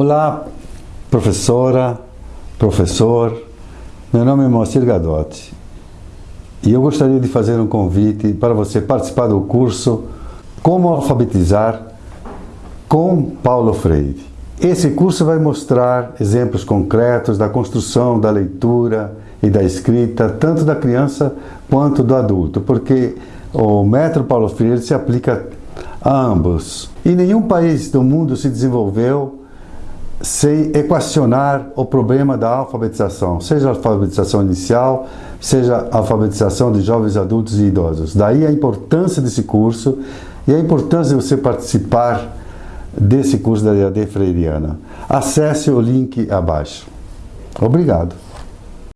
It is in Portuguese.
Olá, professora, professor. Meu nome é Moacir Gadotti e eu gostaria de fazer um convite para você participar do curso Como Alfabetizar com Paulo Freire. Esse curso vai mostrar exemplos concretos da construção da leitura e da escrita, tanto da criança quanto do adulto, porque o método Paulo Freire se aplica a ambos. E nenhum país do mundo se desenvolveu sem equacionar o problema da alfabetização, seja alfabetização inicial, seja alfabetização de jovens adultos e idosos. Daí a importância desse curso e a importância de você participar desse curso da EAD Freiriana. Acesse o link abaixo. Obrigado.